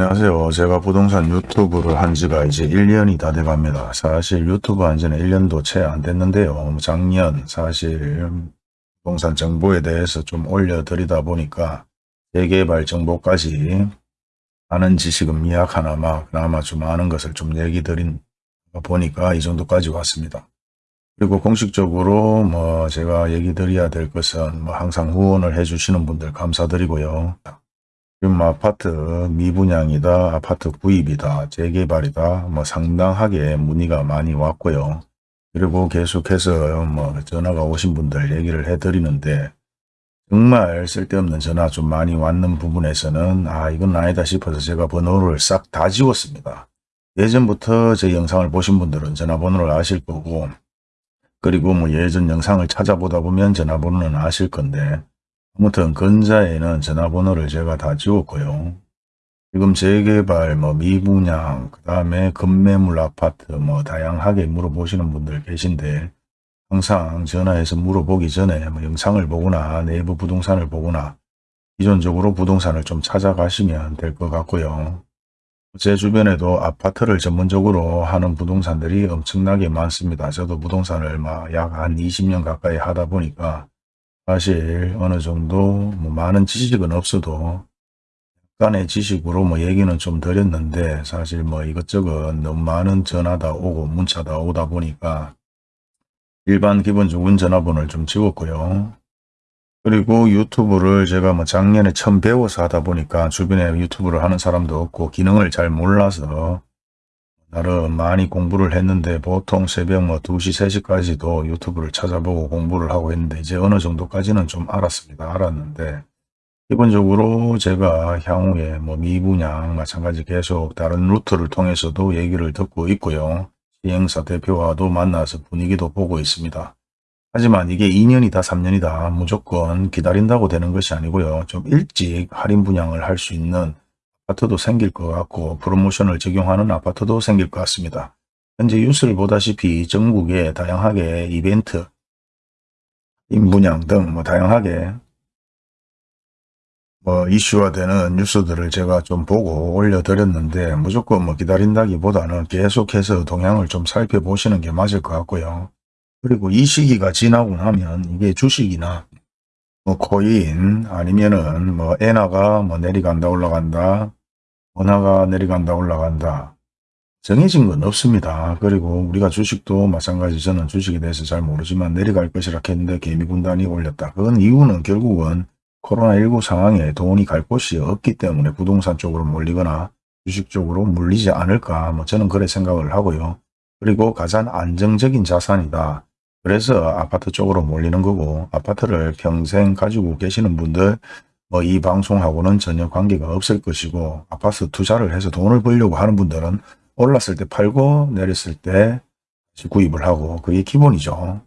안녕하세요. 제가 부동산 유튜브를 한 지가 이제 1년이 다 돼갑니다. 사실 유튜브 한 지는 1년도 채 안 됐는데요. 작년 사실 부동산 정보에 대해서 좀 올려드리다 보니까 재개발 정보까지 아는 지식은 미약하나마 그나마 좀 아는 것을 좀 얘기 드린 보니까 이 정도까지 왔습니다. 그리고 공식적으로 뭐 제가 얘기 드려야 될 것은 뭐 항상 후원을 해주시는 분들 감사드리고요. 지금 아파트 미분양이다, 아파트 구입이다, 재개발이다, 뭐 상당하게 문의가 많이 왔고요. 그리고 계속해서 뭐 전화가 오신 분들 얘기를 해드리는데 정말 쓸데없는 전화 좀 많이 왔는 부분에서는 아 이건 아니다 싶어서 제가 번호를 싹 다 지웠습니다. 예전부터 제 영상을 보신 분들은 전화번호를 아실 거고 그리고 뭐 예전 영상을 찾아보다 보면 전화번호는 아실 건데 아무튼 근자에는 전화번호를 제가 다 지웠고요. 지금 재개발, 뭐 미분양, 그 다음에 급매물 아파트 뭐 다양하게 물어보시는 분들 계신데 항상 전화해서 물어보기 전에 뭐 영상을 보거나 내부 부동산을 보거나 기존적으로 부동산을 좀 찾아가시면 될 것 같고요. 제 주변에도 아파트를 전문적으로 하는 부동산들이 엄청나게 많습니다. 저도 부동산을 약한 20년 가까이 하다 보니까 사실 어느 정도 뭐 많은 지식은 없어도 약간의 지식으로 뭐 얘기는 좀 드렸는데 사실 뭐 이것저것 너무 많은 전화다 오고 문자다 오다 보니까 일반 기본적인 전화번호를 좀 지웠고요. 그리고 유튜브를 제가 뭐 작년에 처음 배워서 하다 보니까 주변에 유튜브를 하는 사람도 없고 기능을 잘 몰라서 나름 많이 공부를 했는데 보통 새벽 뭐 2시, 3시까지도 유튜브를 찾아보고 공부를 하고 했는데 이제 어느 정도까지는 좀 알았습니다. 알았는데 기본적으로 제가 향후에 뭐 미분양 마찬가지 계속 다른 루트를 통해서도 얘기를 듣고 있고요. 시행사 대표와도 만나서 분위기도 보고 있습니다. 하지만 이게 2년이다 3년이다 무조건 기다린다고 되는 것이 아니고요. 좀 일찍 할인 분양을 할 수 있는 아파트도 생길 것 같고 프로모션을 적용하는 아파트도 생길 것 같습니다. 현재 뉴스를 보다시피 전국에 다양하게 이벤트, 임분양 등 뭐 다양하게 뭐 이슈화되는 뉴스들을 제가 좀 보고 올려드렸는데 무조건 뭐 기다린다기보다는 계속해서 동향을 좀 살펴보시는 게 맞을 것 같고요. 그리고 이 시기가 지나고 나면 이게 주식이나 뭐 코인 아니면은 뭐 엔화가 뭐 내려간다 올라간다 원화가 내려간다 올라간다 정해진 건 없습니다. 그리고 우리가 주식도 마찬가지 저는 주식에 대해서 잘 모르지만 내려갈 것이라 했는데 개미군단이 올렸다. 그건 이유는 결국은 코로나19 상황에 돈이 갈 곳이 없기 때문에 부동산 쪽으로 몰리거나 주식 쪽으로 물리지 않을까 뭐 저는 그래 생각을 하고요. 그리고 가장 안정적인 자산이다. 그래서 아파트 쪽으로 몰리는 거고 아파트를 평생 가지고 계시는 분들 뭐 이 방송하고는 전혀 관계가 없을 것이고 아파트 투자를 해서 돈을 벌려고 하는 분들은 올랐을 때 팔고 내렸을 때 구입을 하고 그게 기본이죠.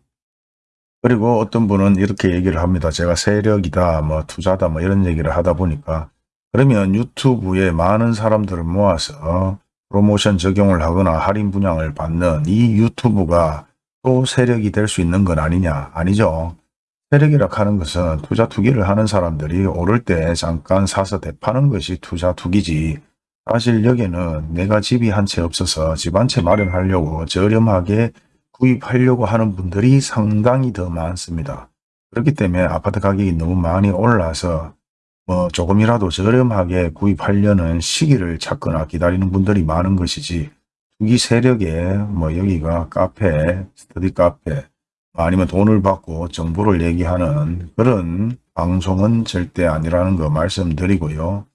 그리고 어떤 분은 이렇게 얘기를 합니다. 제가 세력이다, 뭐 투자다, 뭐 이런 얘기를 하다 보니까 그러면 유튜브에 많은 사람들을 모아서 프로모션 적용을 하거나 할인 분양을 받는 이 유튜브가 또 세력이 될 수 있는 건 아니냐? 아니죠. 세력이라 하는 것은 투자 투기를 하는 사람들이 오를 때 잠깐 사서 대파는 것이 투자 투기지. 사실 여기는 내가 집이 한 채 없어서 집 한 채 마련하려고 저렴하게 구입하려고 하는 분들이 상당히 더 많습니다. 그렇기 때문에 아파트 가격이 너무 많이 올라서 뭐 조금이라도 저렴하게 구입하려는 시기를 찾거나 기다리는 분들이 많은 것이지 투기 세력에 뭐 여기가 카페, 스터디 카페 아니면 돈을 받고 정보를 얘기하는 그런 방송은 절대 아니라는 거 말씀드리고요.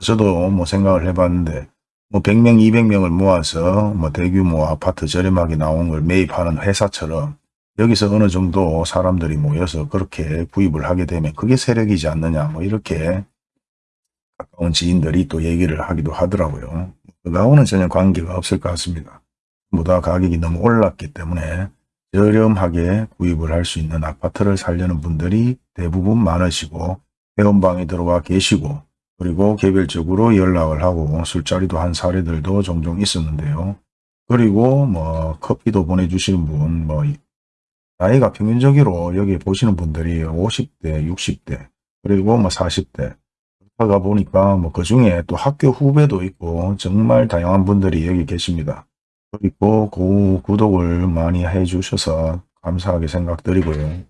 저도 뭐 생각을 해봤는데 뭐 100명, 200명을 모아서 뭐 대규모 아파트 저렴하게 나온 걸 매입하는 회사처럼 여기서 어느 정도 사람들이 모여서 그렇게 구입을 하게 되면 그게 세력이지 않느냐 뭐 이렇게 가까운 지인들이 또 얘기를 하기도 하더라고요. 그거하고는 전혀 관계가 없을 것 같습니다. 보다 가격이 너무 올랐기 때문에 저렴하게 구입을 할 수 있는 아파트를 살려는 분들이 대부분 많으시고 회원방에 들어와 계시고 그리고 개별적으로 연락을 하고 술자리도 한 사례들도 종종 있었는데요. 그리고 뭐 커피도 보내주시는 분, 뭐 나이가 평균적으로 여기 보시는 분들이 50대, 60대, 그리고 뭐 40대 하가 보니까 뭐 그 중에 또 학교 후배도 있고 정말 다양한 분들이 여기 계십니다. 그리고 그 구독을 많이 해주셔서 감사하게 생각드리고요.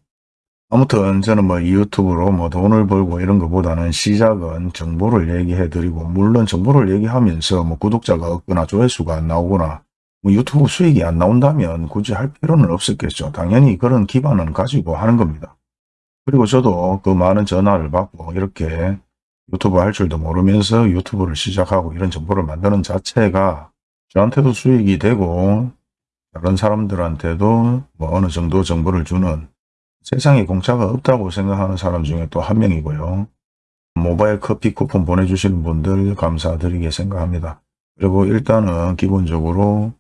아무튼 저는 뭐이 유튜브로 뭐 돈을 벌고 이런 것보다는 시작은 정보를 얘기해 드리고 물론 정보를 얘기하면서 뭐 구독자가 없거나 조회수가 안 나오거나 뭐 유튜브 수익이 안 나온다면 굳이 할 필요는 없었겠죠. 당연히 그런 기반은 가지고 하는 겁니다. 그리고 저도 그 많은 전화를 받고 이렇게 유튜브 할 줄도 모르면서 유튜브를 시작하고 이런 정보를 만드는 자체가 저한테도 수익이 되고 다른 사람들한테도 뭐 어느 정도 정보를 주는 세상에 공짜가 없다고 생각하는 사람 중에 또 한 명이고요. 모바일 커피 쿠폰 보내주시는 분들 감사드리게 생각합니다. 그리고 일단은 기본적으로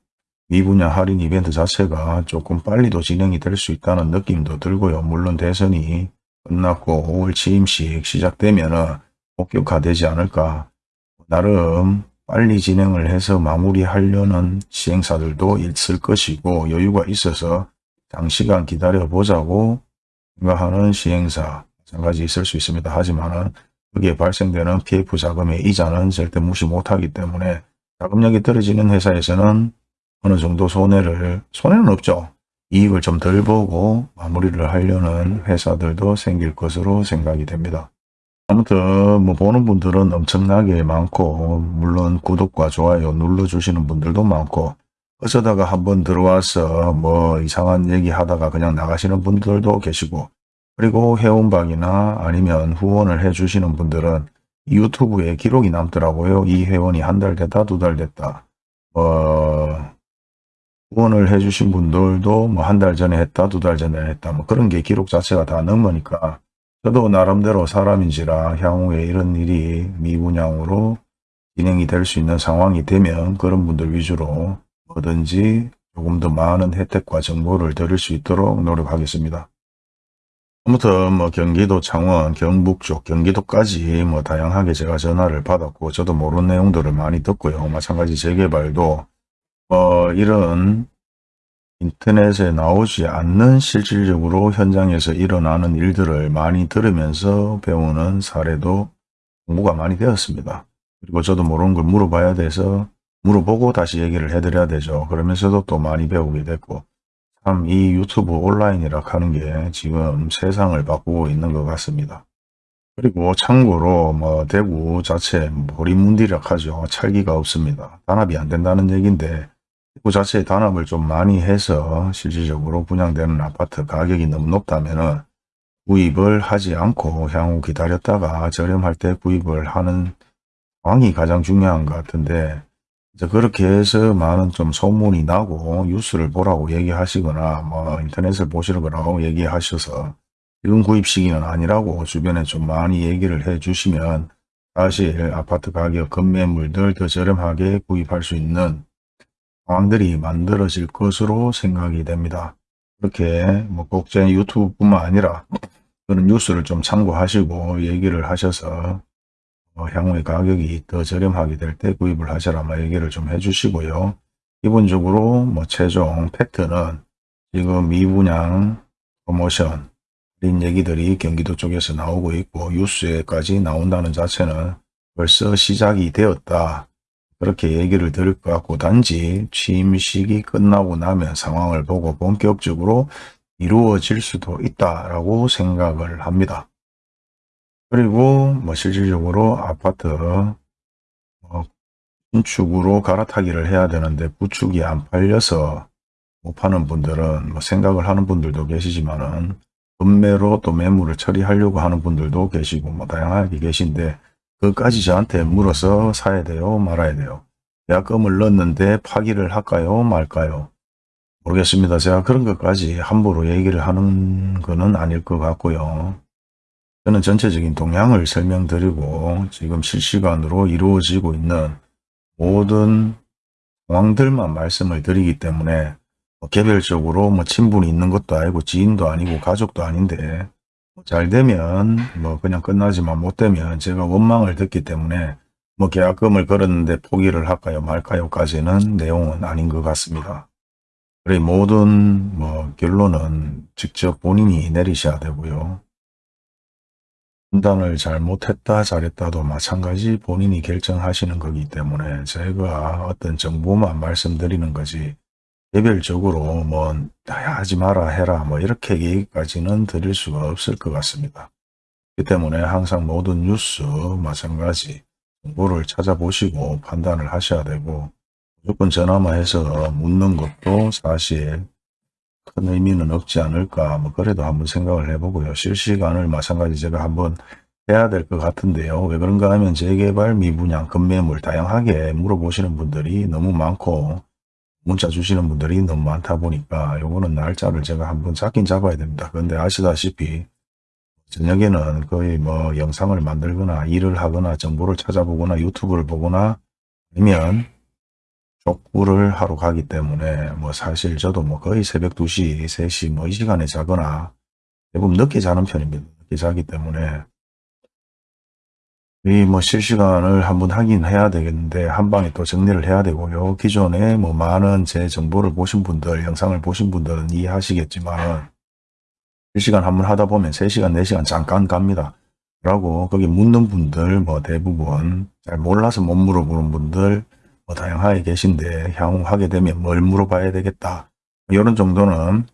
이 분야 할인 이벤트 자체가 조금 빨리도 진행이 될 수 있다는 느낌도 들고요. 물론 대선이 끝났고 5월 취임식 시작되면 본격화되지 않을까. 나름 빨리 진행을 해서 마무리하려는 시행사들도 있을 것이고 여유가 있어서 장시간 기다려보자고 생각하는 시행사 마찬가지 있을 수 있습니다. 하지만 거기에 발생되는 PF 자금의 이자는 절대 무시 못하기 때문에 자금력이 떨어지는 회사에서는 어느 정도 손해를, 손해는 없죠. 이익을 좀 덜 보고 마무리를 하려는 회사들도 생길 것으로 생각이 됩니다. 아무튼 뭐 보는 분들은 엄청나게 많고 물론 구독과 좋아요 눌러주시는 분들도 많고 어쩌다가 한번 들어와서 뭐 이상한 얘기 하다가 그냥 나가시는 분들도 계시고 그리고 회원방이나 아니면 후원을 해주시는 분들은 유튜브에 기록이 남더라고요. 이 회원이 한 달 됐다 두 달 됐다. 어, 후원을 해주신 분들도 뭐 한 달 전에 했다 두 달 전에 했다 뭐 그런 게 기록 자체가 다 넘으니까 저도 나름대로 사람인지라 향후에 이런 일이 미분양으로 진행이 될 수 있는 상황이 되면 그런 분들 위주로 뭐든지 조금 더 많은 혜택과 정보를 드릴 수 있도록 노력하겠습니다. 아무튼 뭐 경기도 창원, 경북 쪽, 경기도까지 뭐 다양하게 제가 전화를 받았고 저도 모르는 내용들을 많이 듣고요. 마찬가지 재개발도 뭐 이런 인터넷에 나오지 않는 실질적으로 현장에서 일어나는 일들을 많이 들으면서 배우는 사례도 공부가 많이 되었습니다. 그리고 저도 모르는 걸 물어봐야 돼서 물어보고 다시 얘기를 해드려야 되죠. 그러면서도 또 많이 배우게 됐고 참 이 유튜브 온라인이라 하는 게 지금 세상을 바꾸고 있는 것 같습니다. 그리고 참고로 뭐 대구 자체 보리문디라 하죠. 찰기가 없습니다. 단합이 안 된다는 얘기인데 대구 자체에 단합을 좀 많이 해서 실질적으로 분양되는 아파트 가격이 너무 높다면 구입을 하지 않고 향후 기다렸다가 저렴할 때 구입을 하는 상황이 가장 중요한 것 같은데 이제 그렇게 해서 많은 좀 소문이 나고 뉴스를 보라고 얘기하시거나 뭐 인터넷을 보시라고 얘기하셔서 지금 구입 시기는 아니라고 주변에 좀 많이 얘기를 해 주시면 사실 아파트 가격 급매물들 더 저렴하게 구입할 수 있는 상황들이 만들어질 것으로 생각이 됩니다. 그렇게 뭐 꼭제 유튜브뿐만 아니라 그런 뉴스를 좀 참고하시고 얘기를 하셔서 어, 향후에 가격이 더 저렴하게 될 때 구입을 하셔라 뭐 얘기를 좀 해주시고요. 기본적으로 뭐 최종 팩트는 지금 미분양 프로모션 이런 얘기들이 경기도 쪽에서 나오고 있고 뉴스에까지 나온다는 자체는 벌써 시작이 되었다. 그렇게 얘기를 드릴 것 같고 단지 취임식이 끝나고 나면 상황을 보고 본격적으로 이루어질 수도 있다라고 생각을 합니다. 그리고 뭐 실질적으로 아파트 뭐 신축으로 갈아타기를 해야 되는데 구축이 안 팔려서 못 파는 분들은 뭐 생각을 하는 분들도 계시지만은 급매로 또 매물을 처리하려고 하는 분들도 계시고 뭐 다양하게 계신데 그까지 저한테 물어서 사야 돼요? 말아야 돼요? 계약금을 넣었는데 파기를 할까요? 말까요? 모르겠습니다. 제가 그런 것까지 함부로 얘기를 하는 거는 아닐 것 같고요. 저는 전체적인 동향을 설명드리고 지금 실시간으로 이루어지고 있는 모든 상황들만 말씀을 드리기 때문에 뭐 개별적으로 뭐 친분이 있는 것도 아니고 지인도 아니고 가족도 아닌데 잘 되면 뭐 그냥 끝나지만 못 되면 제가 원망을 듣기 때문에 뭐 계약금을 걸었는데 포기를 할까요 말까요까지는 내용은 아닌 것 같습니다. 그래 모든 뭐 결론은 직접 본인이 내리셔야 되고요. 판단을 잘 못했다 잘했다도 마찬가지 본인이 결정하시는 거기 때문에 제가 어떤 정보만 말씀드리는 거지 개별적으로 뭐 하지 마라 해라 뭐 이렇게 얘기까지는 드릴 수가 없을 것 같습니다. 그렇기 때문에 항상 모든 뉴스 마찬가지 정보를 찾아보시고 판단을 하셔야 되고 무조건 전화만 해서 묻는 것도 사실 큰 의미는 없지 않을까 뭐 그래도 한번 생각을 해보고요. 실시간을 마찬가지 제가 한번 해야 될 것 같은데요. 왜 그런가 하면 재개발 미분양 급매물 다양하게 물어보시는 분들이 너무 많고 문자 주시는 분들이 너무 많다 보니까 요거는 날짜를 제가 한번 잡긴 잡아야 됩니다. 그런데 아시다시피 저녁에는 거의 뭐 영상을 만들거나 일을 하거나 정보를 찾아보거나 유튜브를 보거나 아니면 족구를 하러 가기 때문에 뭐 사실 저도 뭐 거의 새벽 2시, 3시 뭐 이 시간에 자거나 대부분 늦게 자는 편입니다. 늦게 자기 때문에 이뭐 실시간을 한번 하긴 해야 되겠는데 한 방에 또 정리를 해야 되고요. 기존에 뭐 많은 제 정보를 보신 분들, 영상을 보신 분들은 이해하시겠지만 실시간 한번 하다 보면 3시간, 4시간 잠깐 갑니다. 라고 거기 묻는 분들 뭐 대부분 잘 몰라서 못 물어보는 분들 뭐 다양하게 계신데 향후 하게 되면 뭘 물어봐야 되겠다. 이런 정도는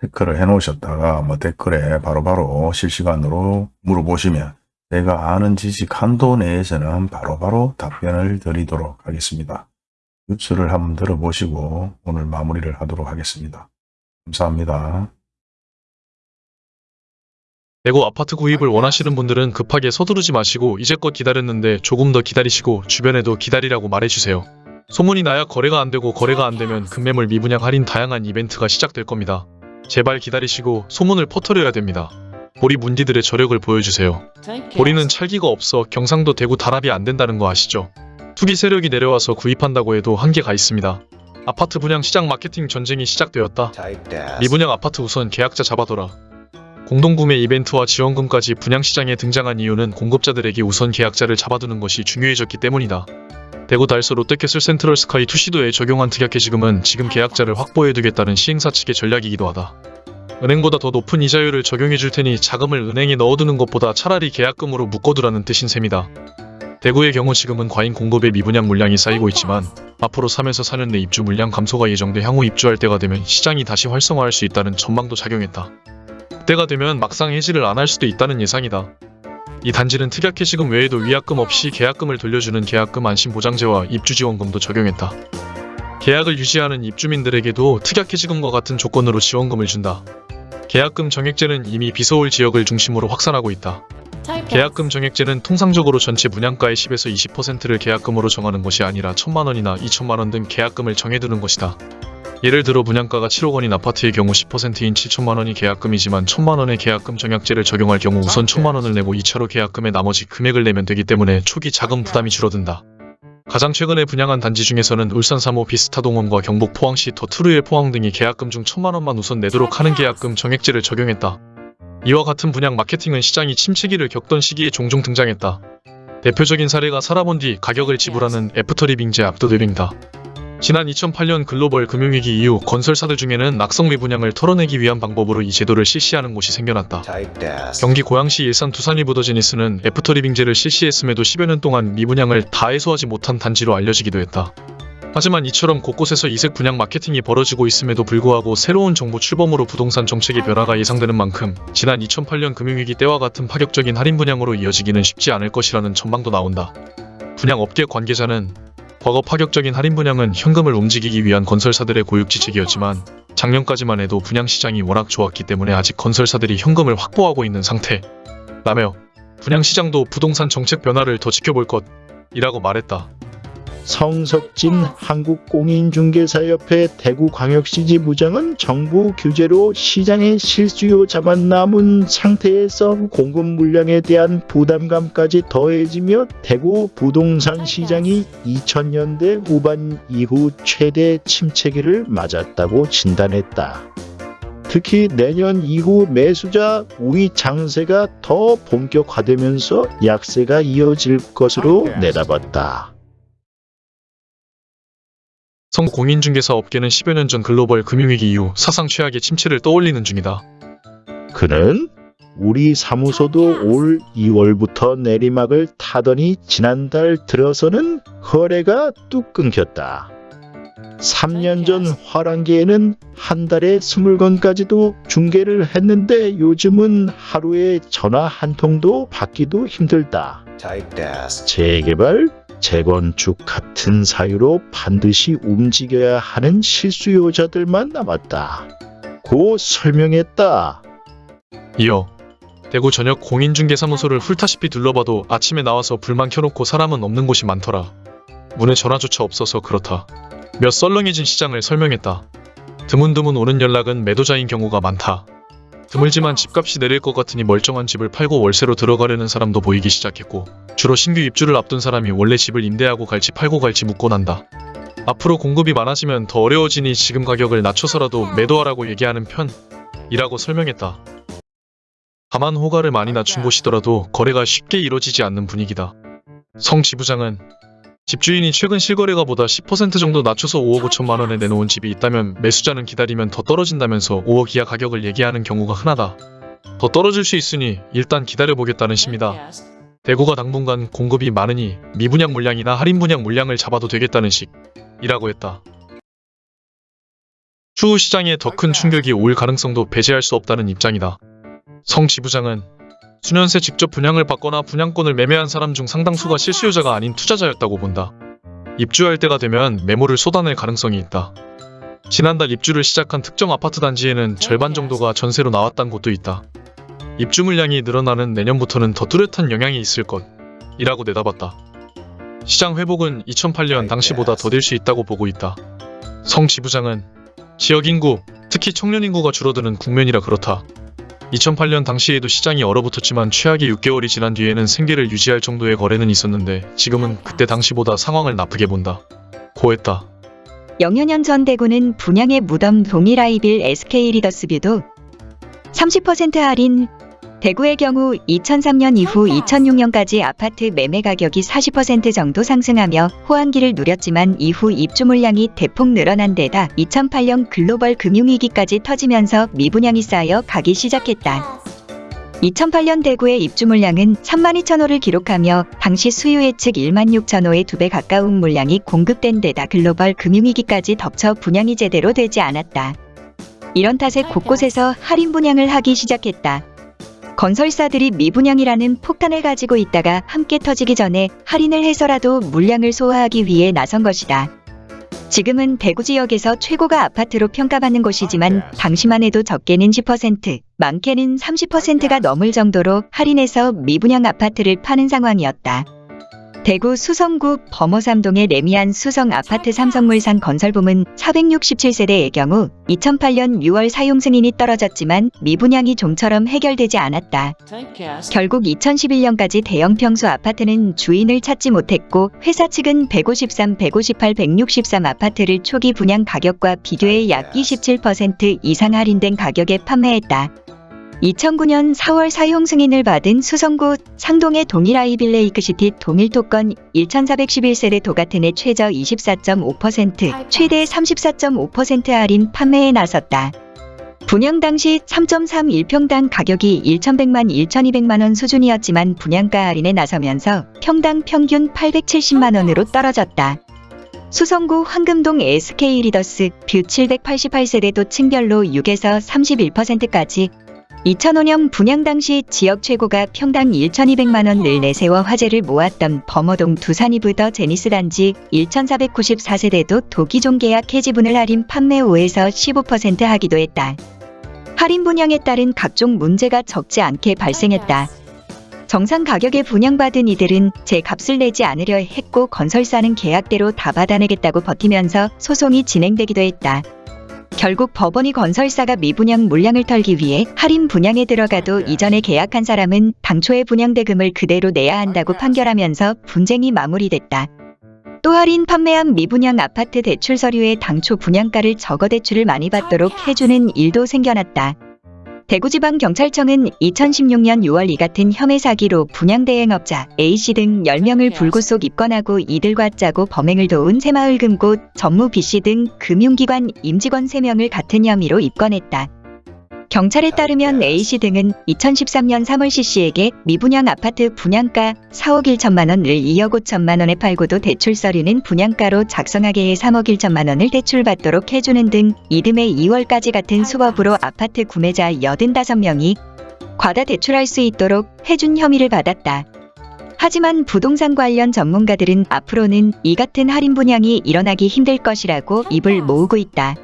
체크를 해 놓으셨다가 뭐 댓글에 바로바로 실시간으로 물어보시면 제가 아는 지식 한도 내에서는 바로 바로 답변을 드리도록 하겠습니다. 뉴스를 한번 들어보시고 오늘 마무리를 하도록 하겠습니다. 감사합니다. 대구 아파트 구입을 원하시는 분들은 급하게 서두르지 마시고 이제껏 기다렸는데 조금 더 기다리시고 주변에도 기다리라고 말해주세요. 소문이 나야 거래가 안 되고 거래가 안 되면 급매물 미분양 할인 다양한 이벤트가 시작될 겁니다. 제발 기다리시고 소문을 퍼뜨려야 됩니다. 보리 문디들의 저력을 보여주세요. 보리는 찰기가 없어 경상도 대구 단합이 안 된다는 거 아시죠? 투기 세력이 내려와서 구입한다고 해도 한계가 있습니다. 아파트 분양 시장 마케팅 전쟁이 시작되었다. 미분양 아파트 우선 계약자 잡아둬라. 공동구매 이벤트와 지원금까지 분양시장에 등장한 이유는 공급자들에게 우선 계약자를 잡아두는 것이 중요해졌기 때문이다. 대구 달서 롯데캐슬 센트럴 스카이 투시도에 적용한 특약해 지금은 지금 계약자를 확보해두겠다는 시행사 측의 전략이기도 하다. 은행보다 더 높은 이자율을 적용해 줄 테니 자금을 은행에 넣어두는 것보다 차라리 계약금으로 묶어두라는 뜻인 셈이다. 대구의 경우 지금은 과잉 공급의 미분양 물량이 쌓이고 있지만 앞으로 3에서 4년 내 입주 물량 감소가 예정돼 향후 입주할 때가 되면 시장이 다시 활성화할 수 있다는 전망도 작용했다. 그때가 되면 막상 해지를 안 할 수도 있다는 예상이다. 이 단지는 특약 해지금 외에도 위약금 없이 계약금을 돌려주는 계약금 안심보장제와 입주지원금도 적용했다. 계약을 유지하는 입주민들에게도 특약 해지금과 같은 조건으로 지원금을 준다. 계약금 정액제는 이미 비서울 지역을 중심으로 확산하고 있다. 계약금 정액제는 통상적으로 전체 분양가의 10에서 20%를 계약금으로 정하는 것이 아니라 1천만 원이나 2천만 원 등 계약금을 정해두는 것이다. 예를 들어 분양가가 7억 원인 아파트의 경우 10%인 7천만 원이 계약금이지만 1천만 원의 계약금 정약제를 적용할 경우 우선 1천만 원을 내고 2차로 계약금의 나머지 금액을 내면 되기 때문에 초기 자금 부담이 줄어든다. 가장 최근에 분양한 단지 중에서는 울산 3호 비스타동원과 경북 포항시 더투르의 포항 등이 계약금 중 1천만 원만 우선 내도록 하는 계약금 정액제를 적용했다. 이와 같은 분양 마케팅은 시장이 침체기를 겪던 시기에 종종 등장했다. 대표적인 사례가 살아본 뒤 가격을 지불하는 애프터리빙제 압도드빙다. 지난 2008년 글로벌 금융위기 이후 건설사들 중에는 낙성 미 분양을 털어내기 위한 방법으로 이 제도를 실시하는 곳이 생겨났다. 경기 고양시 일산 두산이 부더지니스는 애프터리빙제를 실시했음에도 10여 년 동안 미분양을 다 해소하지 못한 단지로 알려지기도 했다. 하지만 이처럼 곳곳에서 이색 분양 마케팅이 벌어지고 있음에도 불구하고 새로운 정부 출범으로 부동산 정책의 변화가 예상되는 만큼 지난 2008년 금융위기 때와 같은 파격적인 할인 분양으로 이어지기는 쉽지 않을 것이라는 전망도 나온다. 분양 업계 관계자는 과거 파격적인 할인 분양은 현금을 움직이기 위한 건설사들의 고육지책이었지만 작년까지만 해도 분양 시장이 워낙 좋았기 때문에 아직 건설사들이 현금을 확보하고 있는 상태라며 분양 시장도 부동산 정책 변화를 더 지켜볼 것이라고 말했다. 성석진 한국공인중개사협회 대구광역시 지부장은 정부 규제로 시장의 실수요 자만 남은 상태에서 공급 물량에 대한 부담감까지 더해지며 대구 부동산 시장이 2000년대 후반 이후 최대 침체기를 맞았다고 진단했다. 특히 내년 이후 매수자 우위 장세가 더 본격화되면서 약세가 이어질 것으로 내다봤다. 성국 공인중개사 업계는 10여 년 전 글로벌 금융위기 이후 사상 최악의 침체를 떠올리는 중이다. 그는 우리 사무소도 올 2월부터 내리막을 타더니 지난달 들어서는 거래가 뚝 끊겼다. 3년 전 화랑기에는 한 달에 20건까지도 중계를 했는데 요즘은 하루에 전화 한 통도 받기도 힘들다. 재개발, 재건축 같은 사유로 반드시 움직여야 하는 실수요자들만 남았다. 고 설명했다. 이어 대구 전역 공인중개사무소를 훑다시피 둘러봐도 아침에 나와서 불만 켜놓고 사람은 없는 곳이 많더라. 문에 전화조차 없어서 그렇다. 몇 썰렁해진 시장을 설명했다. 드문드문 오는 연락은 매도자인 경우가 많다. 드물지만 집값이 내릴 것 같으니 멀쩡한 집을 팔고 월세로 들어가려는 사람도 보이기 시작했고 주로 신규 입주를 앞둔 사람이 원래 집을 임대하고 갈지 팔고 갈지 묻곤 한다. 앞으로 공급이 많아지면 더 어려워지니 지금 가격을 낮춰서라도 매도하라고 얘기하는 편이라고 설명했다. 다만 호가를 많이 낮춘 곳이더라도 거래가 쉽게 이뤄지지 않는 분위기다. 성 지부장은 집주인이 최근 실거래가 보다 10% 정도 낮춰서 5억 5천만 원에 내놓은 집이 있다면 매수자는 기다리면 더 떨어진다면서 5억 이하 가격을 얘기하는 경우가 흔하다. 더 떨어질 수 있으니 일단 기다려보겠다는 심이다. 대구가 당분간 공급이 많으니 미분양 물량이나 할인 분양 물량을 잡아도 되겠다는 식이라고 했다. 추후 시장에 더 큰 충격이 올 가능성도 배제할 수 없다는 입장이다. 성 지부장은 수년새 직접 분양을 받거나 분양권을 매매한 사람 중 상당수가 실수요자가 아닌 투자자였다고 본다. 입주할 때가 되면 매물을 쏟아낼 가능성이 있다. 지난달 입주를 시작한 특정 아파트 단지에는 절반 정도가 전세로 나왔다는 곳도 있다. 입주 물량이 늘어나는 내년부터는 더 뚜렷한 영향이 있을 것 이라고 내다봤다. 시장 회복은 2008년 당시보다 더딜 수 있다고 보고 있다. 성 지부장은 지역 인구, 특히 청년 인구가 줄어드는 국면이라 그렇다. 2008년 당시에도 시장이 얼어붙었지만 최악의 6개월이 지난 뒤에는 생계를 유지할 정도의 거래는 있었는데 지금은 그때 당시보다 상황을 나쁘게 본다. 고했다. 년전 대구는 분양의 무덤 동일 아이빌 SK 리더스뷰도 30% 할인 대구의 경우 2003년 이후 2006년까지 아파트 매매 가격이 40% 정도 상승하며 호황기를 누렸지만 이후 입주 물량이 대폭 늘어난 데다 2008년 글로벌 금융위기까지 터지면서 미분양이 쌓여 가기 시작했다. 2008년 대구의 입주 물량은 3만 2천 호를 기록하며 당시 수요 예측 1만 6천 호의 두 배 가까운 물량이 공급된 데다 글로벌 금융위기까지 덮쳐 분양이 제대로 되지 않았다. 이런 탓에 곳곳에서 할인 분양을 하기 시작했다. 건설사들이 미분양이라는 폭탄을 가지고 있다가 함께 터지기 전에 할인을 해서라도 물량을 소화하기 위해 나선 것이다. 지금은 대구 지역에서 최고가 아파트로 평가받는 곳이지만 당시만 해도 적게는 10%, 많게는 30%가 넘을 정도로 할인해서 미분양 아파트를 파는 상황이었다. 대구 수성구 범어삼동의 레미안 수성 아파트 삼성물산 건설부문 467세대의 경우 2008년 6월 사용 승인이 떨어졌지만 미분양이 좀처럼 해결되지 않았다. 결국 2011년까지 대형 평수 아파트는 주인을 찾지 못했고 회사 측은 153, 158, 163 아파트를 초기 분양 가격과 비교해 약 27% 이상 할인된 가격에 판매했다. 2009년 4월 사용 승인을 받은 수성구 상동의 동일 아이빌레이크시티 동일 토건 1411세대 도가튼의 최저 24.5% 최대 34.5% 할인 판매에 나섰다. 분양 당시 3.31평당 가격이 1,100만 1,200만원 수준이었지만 분양가 할인에 나서면서 평당 평균 870만원으로 떨어졌다. 수성구 황금동 SK 리더스 뷰 788세대도 층별로 6에서 31%까지 2005년 분양 당시 지역 최고가 평당 1,200만원을 내세워 화제를 모았던 범어동 두산위브더제니스 단지 1,494세대도 도 기존 계약 해지분을 할인 판매 5에서 15% 하기도 했다. 할인 분양에 따른 각종 문제가 적지 않게 발생했다. 정상 가격에 분양받은 이들은 제 값을 내지 않으려 했고 건설사는 계약대로 다 받아내겠다고 버티면서 소송이 진행되기도 했다. 결국 법원이 건설사가 미분양 물량을 털기 위해 할인 분양에 들어가도 이전에 계약한 사람은 당초의 분양 대금을 그대로 내야 한다고 판결하면서 분쟁이 마무리됐다. 또 할인 판매한 미분양 아파트 대출 서류에 당초 분양가를 적어 대출을 많이 받도록 해주는 일도 생겨났다. 대구지방경찰청은 2016년 6월 이 같은 혐의 사기로 분양대행업자 A씨 등 10명을 불구속 입건하고 이들과 짜고 범행을 도운 새마을 금고 전무 B씨 등 금융기관 임직원 3명을 같은 혐의로 입건했다. 경찰에 따르면 A씨 등은 2013년 3월 C씨에게 미분양 아파트 분양가 4억 1천만 원을 2억 5천만 원에 팔고도 대출 서류는 분양가로 작성하게 해 3억 1천만 원을 대출받도록 해주는 등 이듬해 2월까지 같은 수법으로 아파트 구매자 85명이 과다 대출할 수 있도록 해준 혐의를 받았다. 하지만 부동산 관련 전문가들은 앞으로는 이 같은 할인 분양이 일어나기 힘들 것이라고 입을 모으고 있다.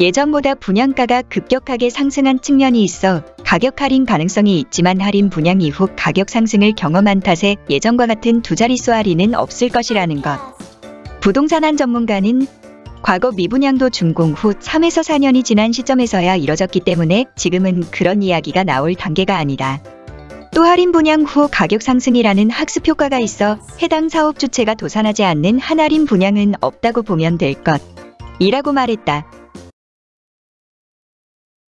예전보다 분양가가 급격하게 상승한 측면이 있어 가격 할인 가능성이 있지만 할인 분양 이후 가격 상승을 경험한 탓에 예전과 같은 두 자릿수 할인은 없을 것이라는 것. 부동산 한 전문가는 과거 미분양도 준공 후 3에서 4년이 지난 시점에서야 이뤄졌기 때문에 지금은 그런 이야기가 나올 단계가 아니다. 또 할인 분양 후 가격 상승이라는 학습 효과가 있어 해당 사업 주체가 도산하지 않는 한 할인 분양은 없다고 보면 될 것. 이라고 말했다.